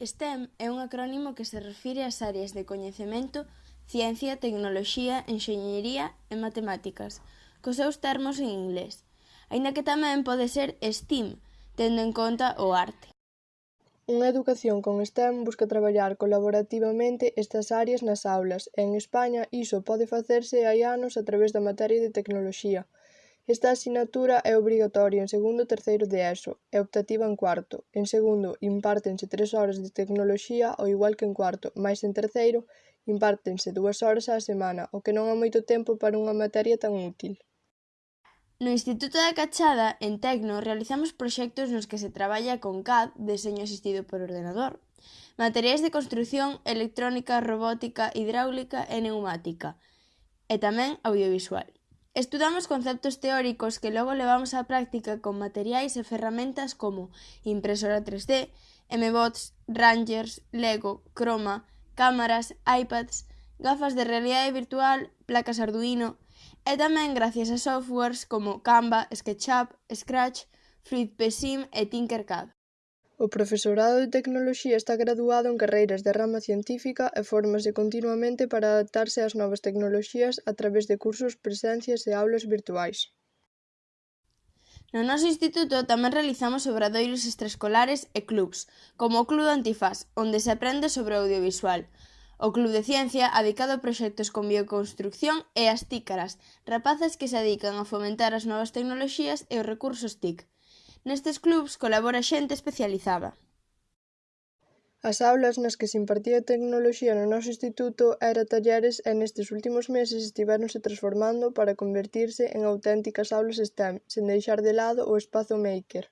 STEM é un acrónimo que se refire ás áreas de coñecemento, ciencia, tecnoloxía, enxeñería e matemáticas, cos seus termos en inglés, aínda que tamén pode ser STEAM, tendo en conta o arte. Unha educación con STEM busca traballar colaborativamente estas áreas nas aulas, e en España iso pode facerse hai anos a través da materia de tecnoloxía, Esta asignatura é obrigatoria en segundo e terceiro de Eso e optativa en cuarto. En segundo impártense tres horas de Tecnoloxía ao igual que en cuarto, mais en terceiro impártense dúas horas á semana, o que non é moito tempo para unha materia tan útil. No Instituto da Cachada, en Tecno, realizamos proxectos nos que se traballa con CAD, deseño asistido por ordenador, materiais de construción, electrónica, robótica, hidráulica e neumática, e tamén audiovisual. Estudamos conceptos teóricos que logo levamos á práctica con materiais e ferramentas como impresora 3D, mbots, rangers, lego, Chroma, cámaras, iPads, gafas de realidade virtual, placas Arduino e tamén gracias a softwares como Canva, SketchUp, Scratch, FluidPSim e Tinkercad. O profesorado de Tecnoloxía está graduado en carreiras de rama científica e fórmase continuamente para adaptarse ás novas tecnoloxías a través de cursos, presencias e aulas virtuais. No noso instituto tamén realizamos obradoiros extraescolares e clubs, como o Club Antifaz, onde se aprende sobre o audiovisual, O Club de Ciencia, adicado a proxectos con bioconstrucción, e as tícaras, rapazas que se adican a fomentar as novas tecnoloxías e os recursos TIC. Nestes clubs colabora xente especializada. As aulas nas que se impartía tecnoloxía no noso instituto era talleres e nestes últimos meses estiveronse transformando para convertirse en auténticas aulas STEM, sen deixar de lado o espazo maker.